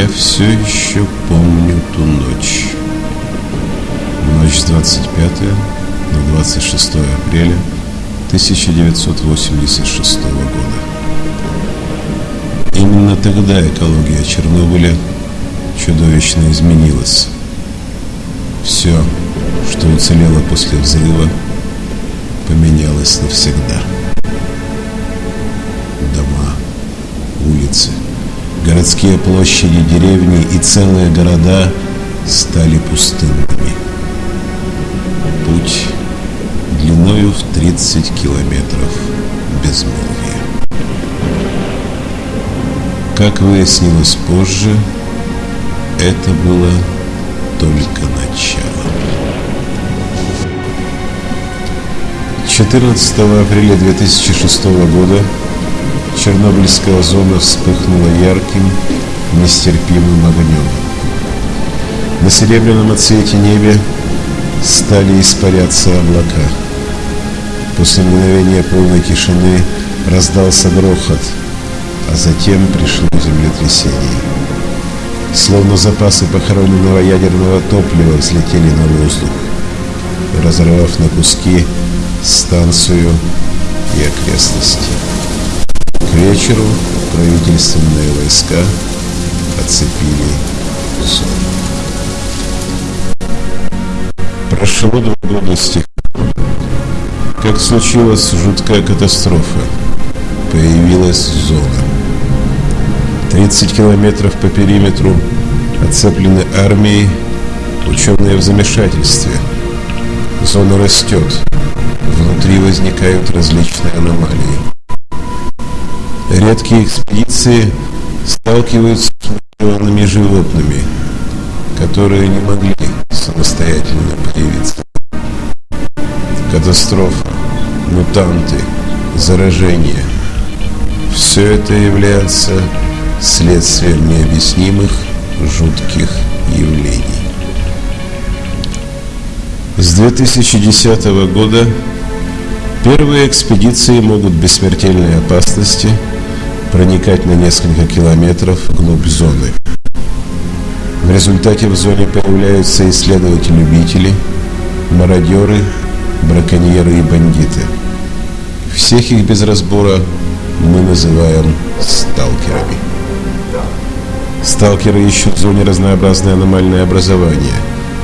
Я все еще помню ту ночь. Ночь с 25 на 26 апреля 1986 года. Именно тогда экология Чернобыля чудовищно изменилась. Все, что уцелело после взрыва, поменялось навсегда. Дома, улицы, городские площади, деревни и целые города стали пустынными. Путь длиною в 30 километров безмолвия. Как выяснилось позже, это было только начало. 14 апреля 2006 года Чернобыльская зона вспыхнула ярким, нестерпимым огнем. На серебряном отцвете небе стали испаряться облака. После мгновения полной тишины раздался грохот, а затем пришло землетрясение. Словно запасы похороненного ядерного топлива взлетели на воздух, разорвав на куски станцию и окрестности. К вечеру правительственные войска оцепили зону. Прошло два года с тех как случилась жуткая катастрофа. Появилась зона. 30 километров по периметру оцеплены армией, ученые в замешательстве. Зона растет. Внутри возникают различные аномалии. Редкие экспедиции сталкиваются с миллионными животными, которые не могли самостоятельно появиться. Катастрофа, мутанты, заражение – все это является следствием необъяснимых жутких явлений. С 2010 года первые экспедиции могут без смертельной опасности проникать на несколько километров вглубь зоны. В результате в зоне появляются исследователи-любители, мародеры, браконьеры и бандиты. Всех их без разбора мы называем сталкерами. Сталкеры ищут в зоне разнообразные аномальные образования,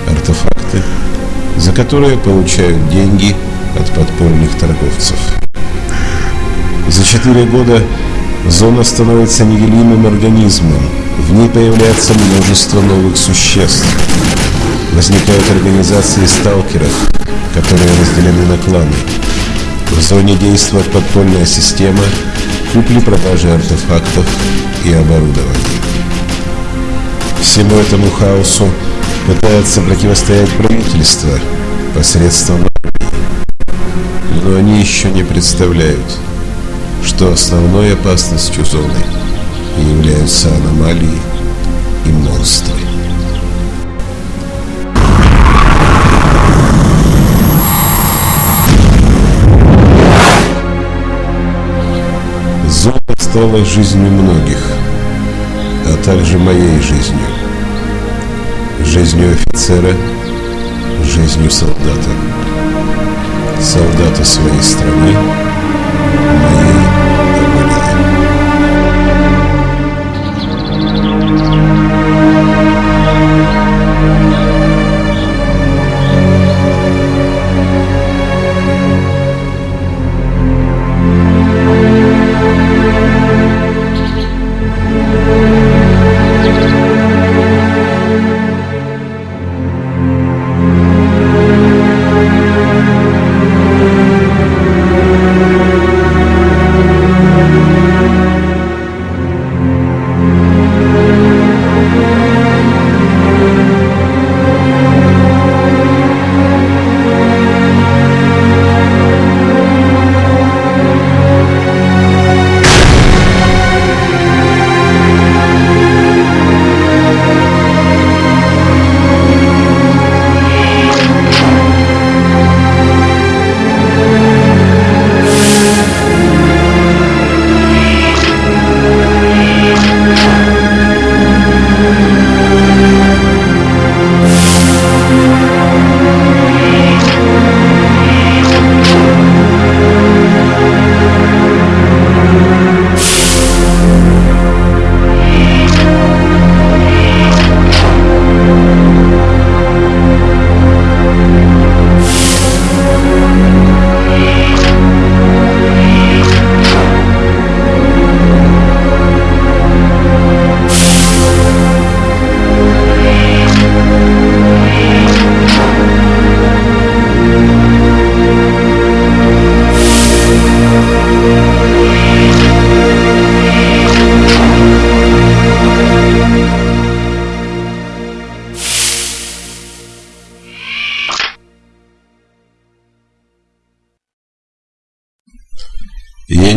артефакты, за которые получают деньги от подпольных торговцев. За четыре года зона становится неделимым организмом. В ней появляется множество новых существ. Возникают организации сталкеров, которые разделены на кланы. В зоне действует подпольная система купли-продажи артефактов и оборудования. Всему этому хаосу пытается противостоять правительство посредством армии. Но они еще не представляют, что основной опасностью зоны являются аномалии и монстры. Зона стала жизнью многих, а также моей жизнью. Жизнью офицера, жизнью солдата. Солдата своей страны,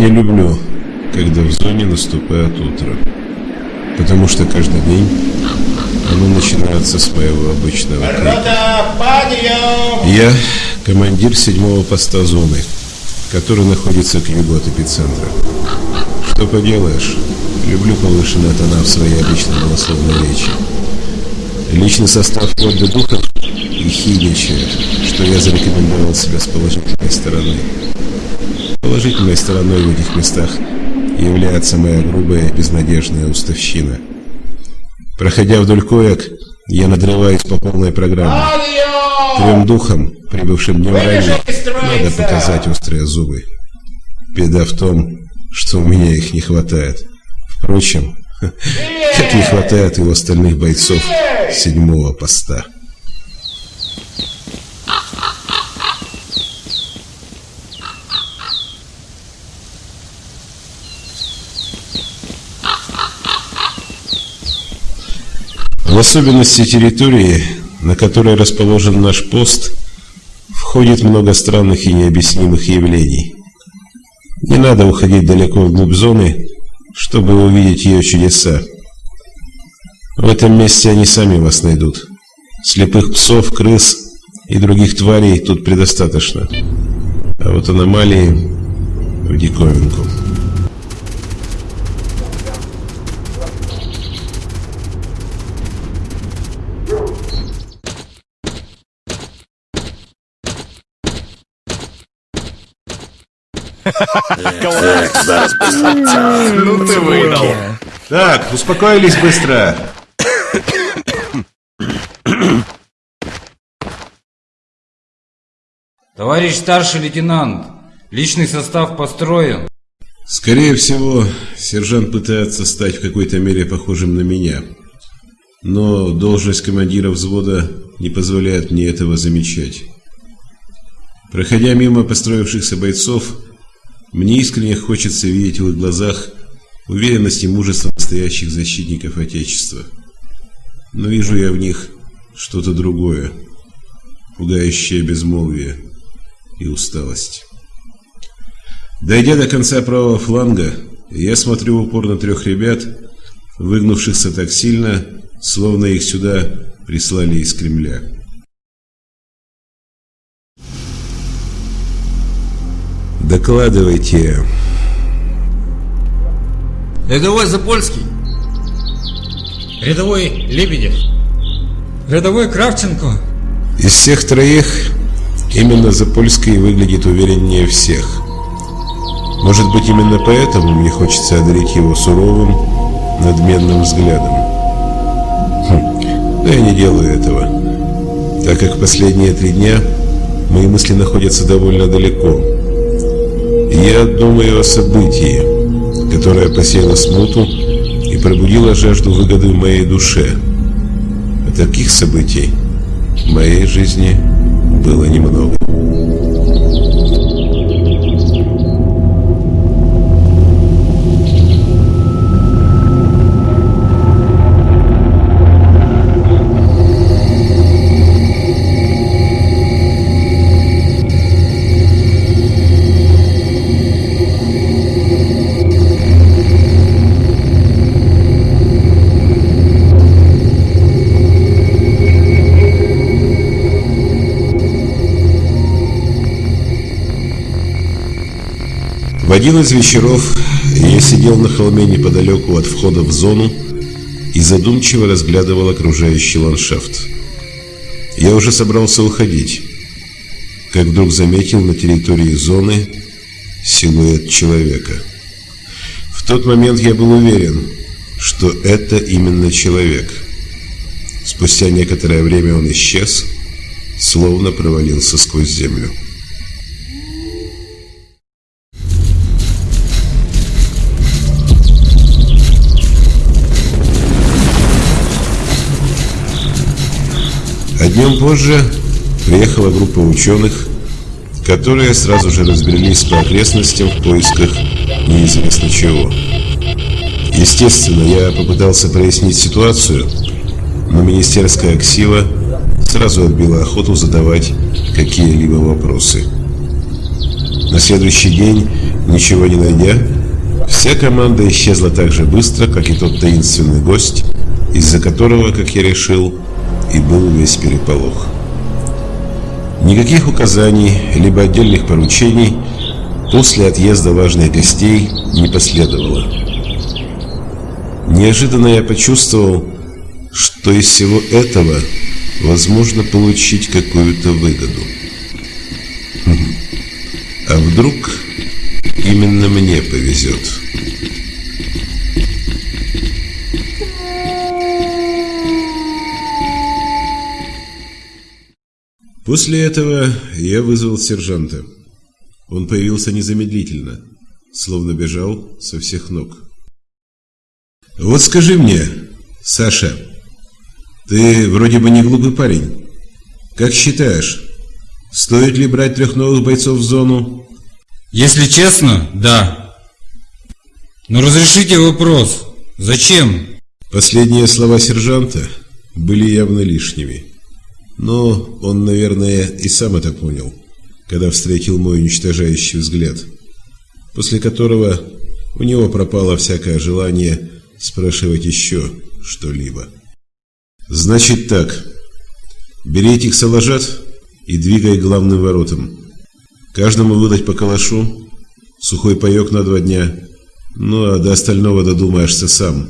не люблю, когда в зоне наступает утро. Потому что каждый день оно начинается с моего обычного крика. Я командир седьмого поста зоны, который находится к югу от эпицентра. Что поделаешь, люблю повышенные тона в своей обычной голословной речи. Личный состав до духов и хидничает, что я зарекомендовал себя с положительной стороны. Положительной стороной в этих местах является моя грубая безнадежная уставщина. Проходя вдоль коек, я надрываюсь по полной программе. Трем духам, прибывшим днем ранее, надо показать острые зубы. Беда в том, что у меня их не хватает. Впрочем, как не хватает и у остальных бойцов седьмого поста. В особенности территории, на которой расположен наш пост, входит много странных и необъяснимых явлений. Не надо уходить далеко вглубь зоны, чтобы увидеть ее чудеса. В этом месте они сами вас найдут. Слепых псов, крыс и других тварей тут предостаточно. А вот аномалии в диковинку. Ну ты выдал. Так, успокоились быстро. Товарищ старший лейтенант, личный состав построен. Скорее всего, сержант пытается стать в какой-то мере похожим на меня. Но должность командира взвода не позволяет мне этого замечать. Проходя мимо построившихся бойцов, мне искренне хочется видеть в их глазах уверенность и мужество настоящих защитников Отечества. Но вижу я в них что-то другое, пугающее безмолвие и усталость. Дойдя до конца правого фланга, я смотрю в упор на трех ребят, выгнувшихся так сильно, словно их сюда прислали из Кремля. Докладывайте. Рядовой Запольский. Рядовой Лебедев. Рядовой Кравченко. Из всех троих именно Запольский выглядит увереннее всех. Может быть, именно поэтому мне хочется одарить его суровым, надменным взглядом. Хм, но я не делаю этого, так как последние три дня мои мысли находятся довольно далеко. Я думаю о событии, которое посеяло смуту и пробудило жажду выгоды в моей душе. А таких событий в моей жизни было немного. В один из вечеров я сидел на холме неподалеку от входа в зону и задумчиво разглядывал окружающий ландшафт. Я уже собрался уходить, как вдруг заметил на территории зоны силуэт человека. В тот момент я был уверен, что это именно человек. Спустя некоторое время он исчез, словно провалился сквозь землю. Днем позже приехала группа ученых, которые сразу же разбрелись по окрестностям в поисках неизвестно чего. Естественно, я попытался прояснить ситуацию, но министерская ксила сразу отбила охоту задавать какие-либо вопросы. На следующий день Ничего не найдя, вся команда исчезла так же быстро, как и тот таинственный гость, из-за которого, как я решил, и был весь переполох. Никаких указаний, либо отдельных поручений после отъезда важных гостей не последовало. Неожиданно я почувствовал, что из всего этого возможно получить какую-то выгоду. А вдруг именно мне повезет? После этого я вызвал сержанта. Он появился незамедлительно, словно бежал со всех ног. «Вот скажи мне, Саша, ты вроде бы не глупый парень. Как считаешь, стоит ли брать трех новых бойцов в зону?» Если честно, да. Но разрешите вопрос. Зачем? Последние слова сержанта были явно лишними. Но он, наверное, и сам это понял, когда встретил мой уничтожающий взгляд, после которого у него пропало всякое желание спрашивать еще что-либо. «Значит так, бери этих салажат и двигай главным воротам. Каждому выдать по калашу, сухой паек на два дня, ну а до остального додумаешься сам.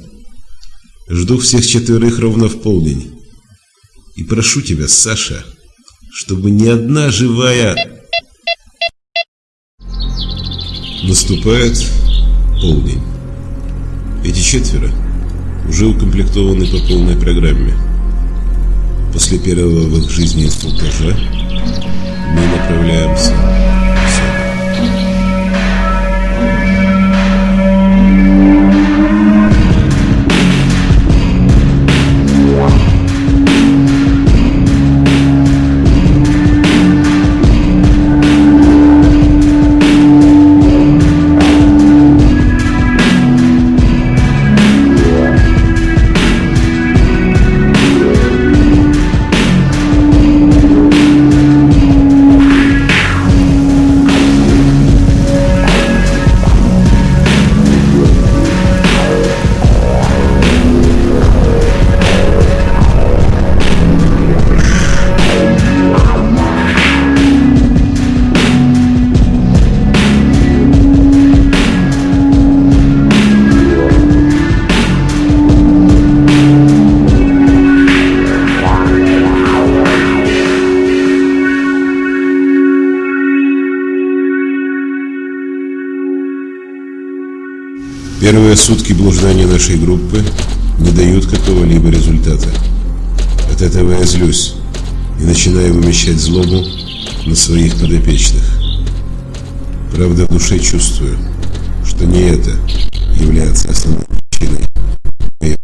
Жду всех четверых ровно в полдень». И прошу тебя, Саша, чтобы ни одна живая... Наступает полдень. Эти четверо уже укомплектованы по полной программе. После первого в их жизни инструктажа мы направляемся Первые сутки блуждания нашей группы не дают какого-либо результата. От этого я злюсь и начинаю вымещать злобу на своих подопечных. Правда, в душе чувствую, что не это является основной причиной моей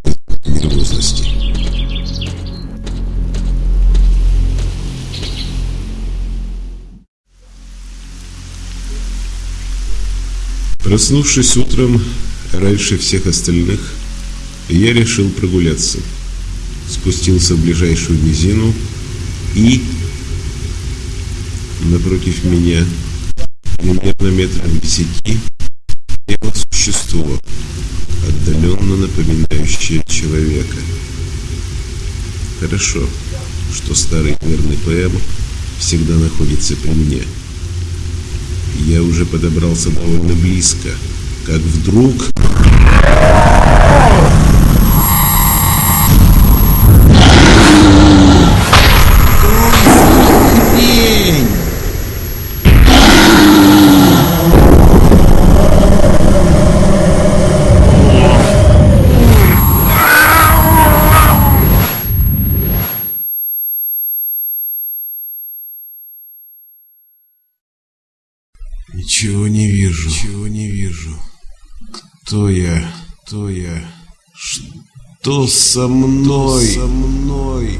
нервозности. Проснувшись утром, Раньше всех остальных я решил прогуляться. Спустился в ближайшую низину и напротив меня, примерно метров десяти, стояло существо, отдаленно напоминающее человека. Хорошо, что старый верный ПМ всегда находится при мне. Я уже подобрался довольно близко, как вдруг... Ничего не вижу. Ничего не вижу. Кто я? Кто я? Что со мной? Что со мной?